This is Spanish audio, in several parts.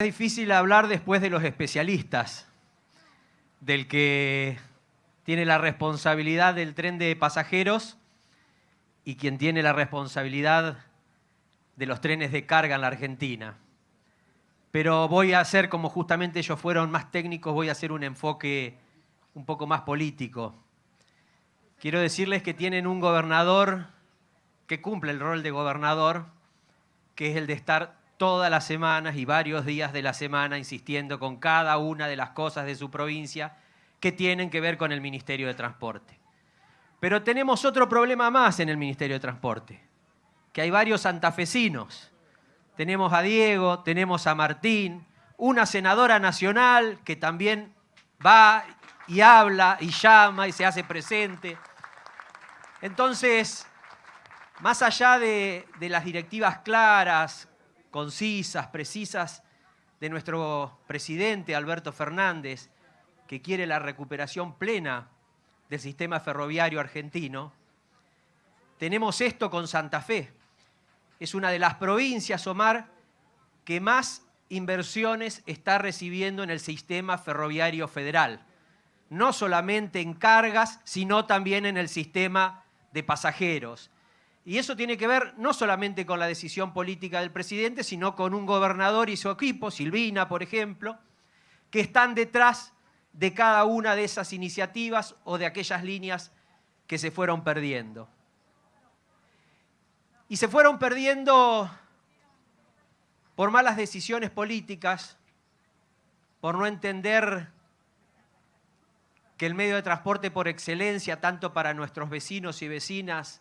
Es difícil hablar después de los especialistas, del que tiene la responsabilidad del tren de pasajeros y quien tiene la responsabilidad de los trenes de carga en la Argentina. Pero voy a hacer, como justamente ellos fueron más técnicos, voy a hacer un enfoque un poco más político. Quiero decirles que tienen un gobernador que cumple el rol de gobernador, que es el de estar todas las semanas y varios días de la semana insistiendo con cada una de las cosas de su provincia que tienen que ver con el Ministerio de Transporte. Pero tenemos otro problema más en el Ministerio de Transporte, que hay varios santafesinos. Tenemos a Diego, tenemos a Martín, una senadora nacional que también va y habla y llama y se hace presente. Entonces, más allá de, de las directivas claras, concisas, precisas de nuestro presidente Alberto Fernández, que quiere la recuperación plena del sistema ferroviario argentino, tenemos esto con Santa Fe. Es una de las provincias, Omar, que más inversiones está recibiendo en el sistema ferroviario federal. No solamente en cargas, sino también en el sistema de pasajeros. Y eso tiene que ver no solamente con la decisión política del presidente, sino con un gobernador y su equipo, Silvina, por ejemplo, que están detrás de cada una de esas iniciativas o de aquellas líneas que se fueron perdiendo. Y se fueron perdiendo por malas decisiones políticas, por no entender que el medio de transporte por excelencia, tanto para nuestros vecinos y vecinas,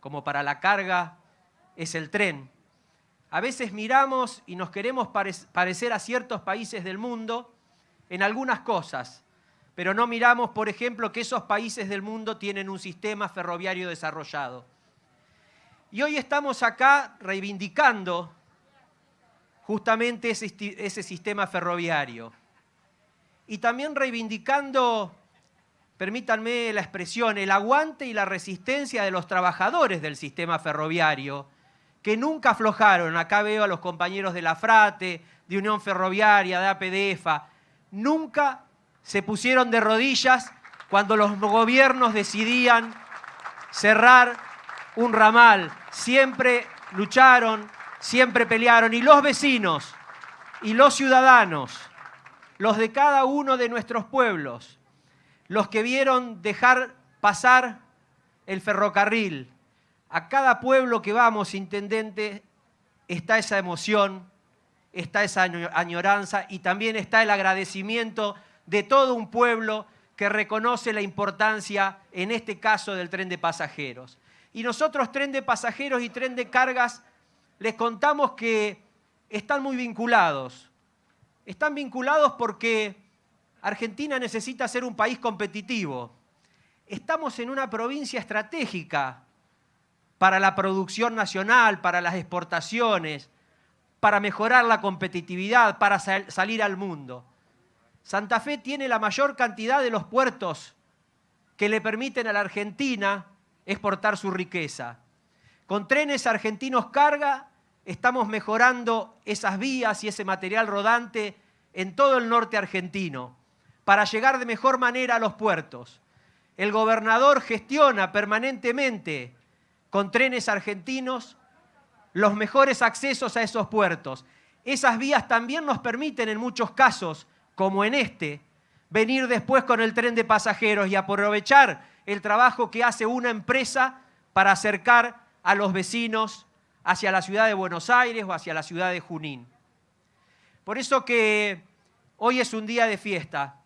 como para la carga es el tren. A veces miramos y nos queremos parecer a ciertos países del mundo en algunas cosas, pero no miramos, por ejemplo, que esos países del mundo tienen un sistema ferroviario desarrollado. Y hoy estamos acá reivindicando justamente ese, sistema ferroviario. Y también reivindicando permítanme la expresión, el aguante y la resistencia de los trabajadores del sistema ferroviario, que nunca aflojaron. Acá veo a los compañeros de la FRATE, de Unión Ferroviaria, de APDEFA, nunca se pusieron de rodillas cuando los gobiernos decidían cerrar un ramal. Siempre lucharon, siempre pelearon. Y los vecinos y los ciudadanos, los de cada uno de nuestros pueblos, los que vieron dejar pasar el ferrocarril. A cada pueblo que vamos, intendente, está esa emoción, está esa añoranza y también está el agradecimiento de todo un pueblo que reconoce la importancia, en este caso, del tren de pasajeros. Y nosotros, tren de pasajeros y tren de cargas, les contamos que están muy vinculados. Están vinculados porque Argentina necesita ser un país competitivo. Estamos en una provincia estratégica para la producción nacional, para las exportaciones, para mejorar la competitividad, para salir al mundo. Santa Fe tiene la mayor cantidad de los puertos que le permiten a la Argentina exportar su riqueza. Con trenes argentinos carga estamos mejorando esas vías y ese material rodante en todo el norte argentino para llegar de mejor manera a los puertos. El gobernador gestiona permanentemente con trenes argentinos los mejores accesos a esos puertos. Esas vías también nos permiten en muchos casos, como en este, venir después con el tren de pasajeros y aprovechar el trabajo que hace una empresa para acercar a los vecinos hacia la ciudad de Buenos Aires o hacia la ciudad de Junín. Por eso que hoy es un día de fiesta,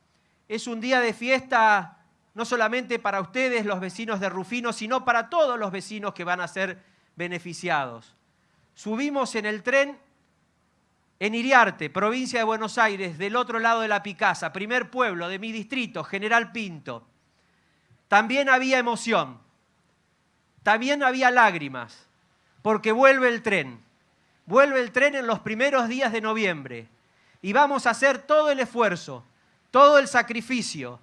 es un día de fiesta no solamente para ustedes, los vecinos de Rufino, sino para todos los vecinos que van a ser beneficiados. Subimos en el tren en Iriarte, provincia de Buenos Aires, del otro lado de la Picasa, primer pueblo de mi distrito, General Pinto. También había emoción, también había lágrimas, porque vuelve el tren. Vuelve el tren en los primeros días de noviembre y vamos a hacer todo el esfuerzo todo el sacrificio,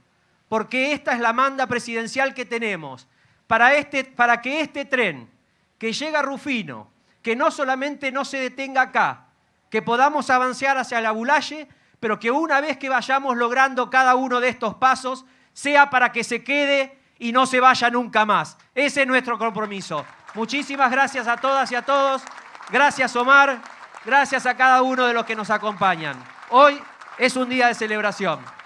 porque esta es la manda presidencial que tenemos, para, este, para que este tren que llega a Rufino, que no solamente no se detenga acá, que podamos avanzar hacia la Bulaye, pero que una vez que vayamos logrando cada uno de estos pasos, sea para que se quede y no se vaya nunca más. Ese es nuestro compromiso. Muchísimas gracias a todas y a todos. Gracias Omar, gracias a cada uno de los que nos acompañan. Hoy es un día de celebración.